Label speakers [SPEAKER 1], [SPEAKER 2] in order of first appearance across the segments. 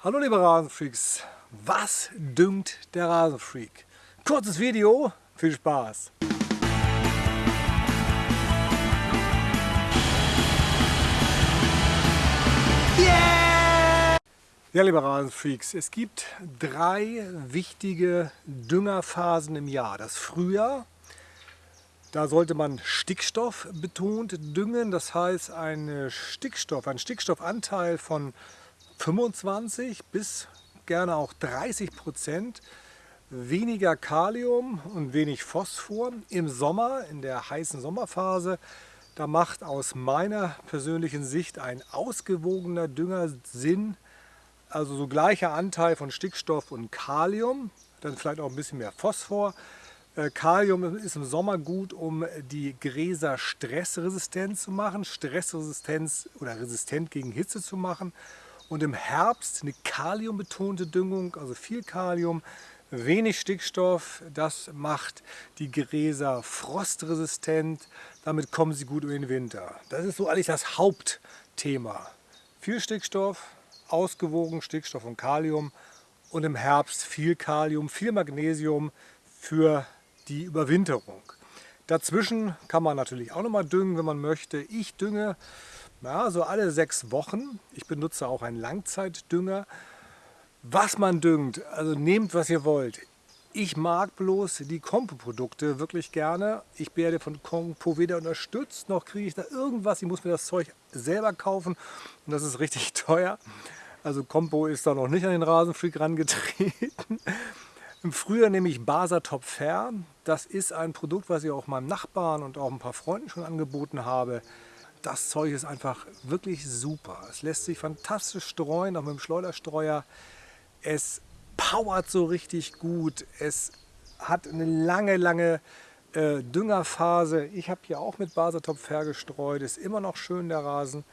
[SPEAKER 1] Hallo liebe Rasenfreaks, was düngt der Rasenfreak? Kurzes Video, viel Spaß! Yeah! Ja liebe Rasenfreaks, es gibt drei wichtige Düngerphasen im Jahr. Das Frühjahr, da sollte man Stickstoff betont düngen, das heißt ein Stickstoff, ein Stickstoffanteil von 25 bis gerne auch 30 Prozent weniger Kalium und wenig Phosphor im Sommer, in der heißen Sommerphase. Da macht aus meiner persönlichen Sicht ein ausgewogener Dünger Sinn, also so gleicher Anteil von Stickstoff und Kalium, dann vielleicht auch ein bisschen mehr Phosphor. Äh, Kalium ist im Sommer gut, um die Gräser stressresistent zu machen, Stressresistenz oder resistent gegen Hitze zu machen und im Herbst eine kaliumbetonte Düngung, also viel Kalium, wenig Stickstoff. Das macht die Gräser frostresistent, damit kommen sie gut über den Winter. Das ist so eigentlich das Hauptthema. Viel Stickstoff, ausgewogen Stickstoff und Kalium und im Herbst viel Kalium, viel Magnesium für die Überwinterung. Dazwischen kann man natürlich auch noch mal düngen, wenn man möchte. Ich dünge ja, so alle sechs Wochen. Ich benutze auch einen Langzeitdünger. Was man düngt, also nehmt was ihr wollt. Ich mag bloß die Kompo-Produkte wirklich gerne. Ich werde von Kompo weder unterstützt, noch kriege ich da irgendwas. Ich muss mir das Zeug selber kaufen und das ist richtig teuer. Also Kompo ist da noch nicht an den Rasenfreak rangetreten. Im Frühjahr nehme ich Basatop Fair. Das ist ein Produkt, was ich auch meinem Nachbarn und auch ein paar Freunden schon angeboten habe. Das Zeug ist einfach wirklich super. Es lässt sich fantastisch streuen, auch mit dem Schleuderstreuer. Es powert so richtig gut. Es hat eine lange, lange äh, Düngerphase. Ich habe hier auch mit Basatop vergestreut. Ist immer noch schön der Rasen.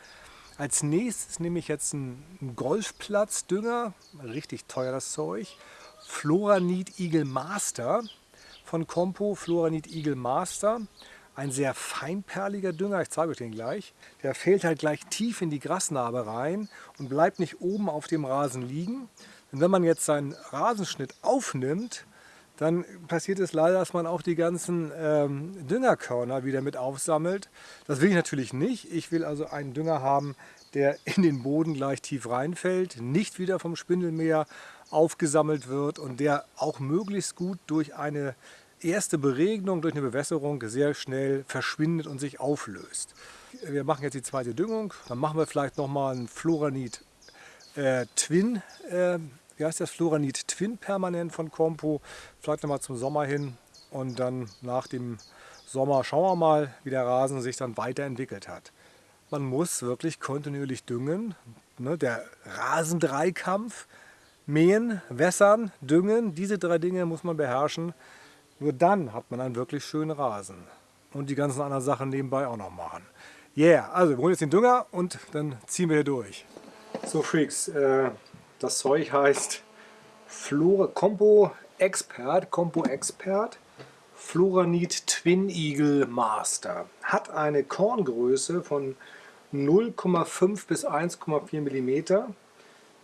[SPEAKER 1] Als nächstes nehme ich jetzt einen Golfplatzdünger. Richtig teuer das Zeug. Floranit Eagle Master von Compo. Floranit Eagle Master ein sehr feinperliger Dünger, ich zeige euch den gleich. Der fällt halt gleich tief in die Grasnarbe rein und bleibt nicht oben auf dem Rasen liegen. Denn wenn man jetzt seinen Rasenschnitt aufnimmt, dann passiert es leider, dass man auch die ganzen ähm, Düngerkörner wieder mit aufsammelt. Das will ich natürlich nicht. Ich will also einen Dünger haben, der in den Boden gleich tief reinfällt, nicht wieder vom Spindelmäher aufgesammelt wird und der auch möglichst gut durch eine erste Beregnung durch eine Bewässerung sehr schnell verschwindet und sich auflöst. Wir machen jetzt die zweite Düngung, dann machen wir vielleicht nochmal einen Floranit äh, Twin, äh, wie heißt das, Floranit Twin permanent von Compo, vielleicht nochmal zum Sommer hin und dann nach dem Sommer schauen wir mal, wie der Rasen sich dann weiterentwickelt hat. Man muss wirklich kontinuierlich düngen, ne, der Rasendreikampf, mähen, wässern, düngen, diese drei Dinge muss man beherrschen. Nur dann hat man einen wirklich schönen Rasen. Und die ganzen anderen Sachen nebenbei auch noch machen. Yeah, also wir holen jetzt den Dünger und dann ziehen wir hier durch. So Freaks, äh, das Zeug heißt Flora Compo Expert, Compo Expert Floranit Twin Eagle Master. Hat eine Korngröße von 0,5 bis 1,4 mm.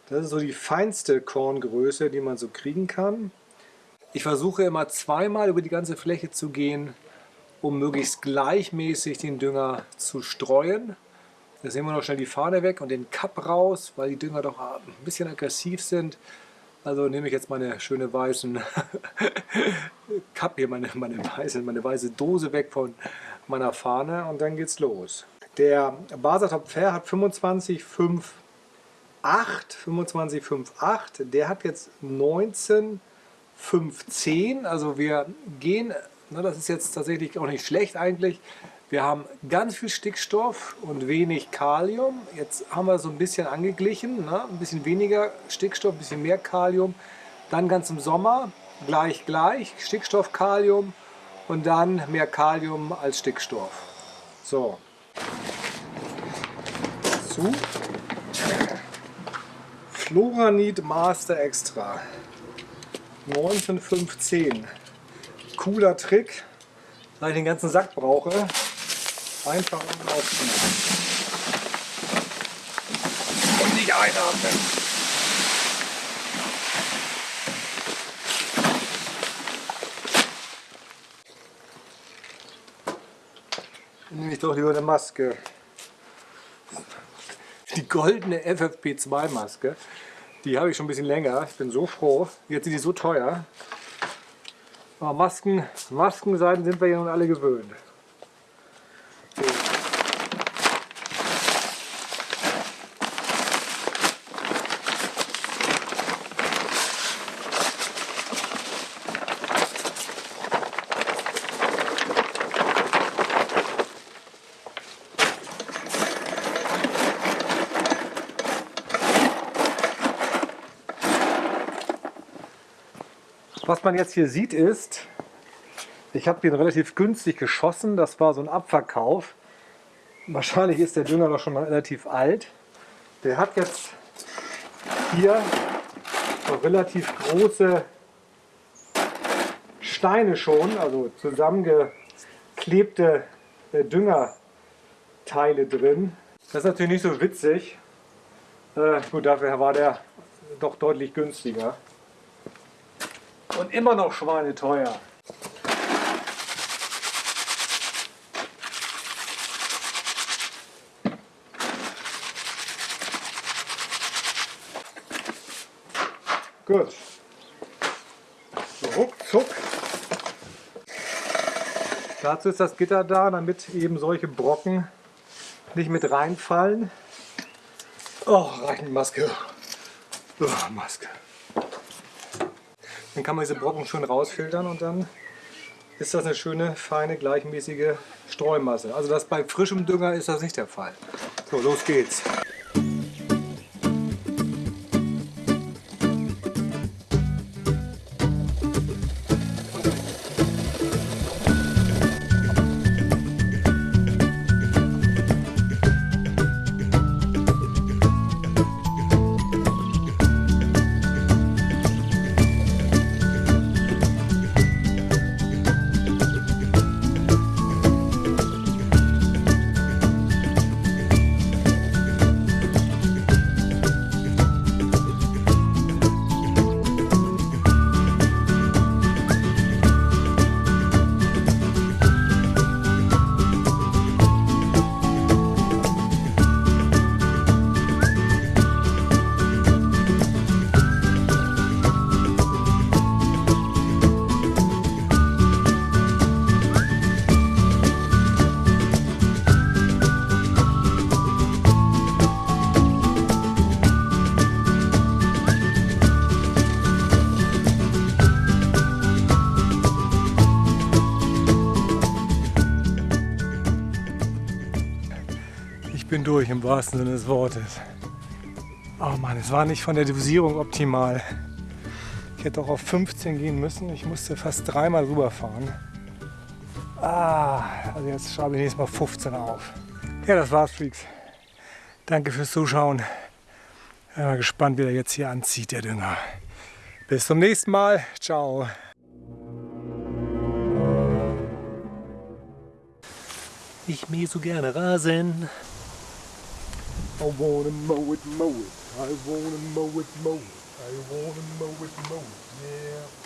[SPEAKER 1] Das ist so die feinste Korngröße, die man so kriegen kann. Ich versuche immer zweimal über die ganze Fläche zu gehen, um möglichst gleichmäßig den Dünger zu streuen. Da sehen wir noch schnell die Fahne weg und den Cup raus, weil die Dünger doch ein bisschen aggressiv sind. Also nehme ich jetzt meine schöne weißen Cup hier, meine, meine, weiße, meine weiße Dose weg von meiner Fahne und dann geht's los. Der Basatop Fair hat 25,58, 25,58, der hat jetzt 19 510. Also wir gehen, ne, das ist jetzt tatsächlich auch nicht schlecht eigentlich, wir haben ganz viel Stickstoff und wenig Kalium. Jetzt haben wir so ein bisschen angeglichen, ne? ein bisschen weniger Stickstoff, ein bisschen mehr Kalium. Dann ganz im Sommer gleich gleich, Stickstoff, Kalium und dann mehr Kalium als Stickstoff. So. Zu. Floranid Master Extra. 19,510. Cooler Trick, weil ich den ganzen Sack brauche. Einfach unten aufziehen. Und nicht einatmen. Nehme ich doch lieber eine Maske. Die goldene FFP2-Maske. Die habe ich schon ein bisschen länger. Ich bin so froh. Jetzt sind die so teuer. Aber Masken, Maskenseiten sind wir ja nun alle gewöhnt. Was man jetzt hier sieht ist, ich habe den relativ günstig geschossen. Das war so ein Abverkauf. Wahrscheinlich ist der Dünger noch schon relativ alt. Der hat jetzt hier so relativ große Steine schon, also zusammengeklebte äh, Düngerteile drin. Das ist natürlich nicht so witzig. Äh, gut, dafür war der doch deutlich günstiger. Und immer noch schweineteuer. Gut. Ruckzuck. Dazu ist das Gitter da, damit eben solche Brocken nicht mit reinfallen. Oh, reichen Maske. Oh, Maske. Dann kann man diese Brocken schön rausfiltern und dann ist das eine schöne, feine, gleichmäßige Streumasse. Also das bei frischem Dünger ist das nicht der Fall. So, los geht's. Bin durch im wahrsten Sinne des Wortes. Oh Mann, es war nicht von der Dosierung optimal. Ich hätte auch auf 15 gehen müssen. Ich musste fast dreimal rüberfahren. Ah, also jetzt schreibe ich nächstes Mal 15 auf. Ja, das war's, Freaks. Danke fürs Zuschauen. Bin mal gespannt, wie der jetzt hier anzieht, der Dünger. Bis zum nächsten Mal. Ciao. Ich mähe so gerne Rasen. I wanna mow it, mow it. I wanna mow it, mow it. I wanna mow it, mow it. Yeah.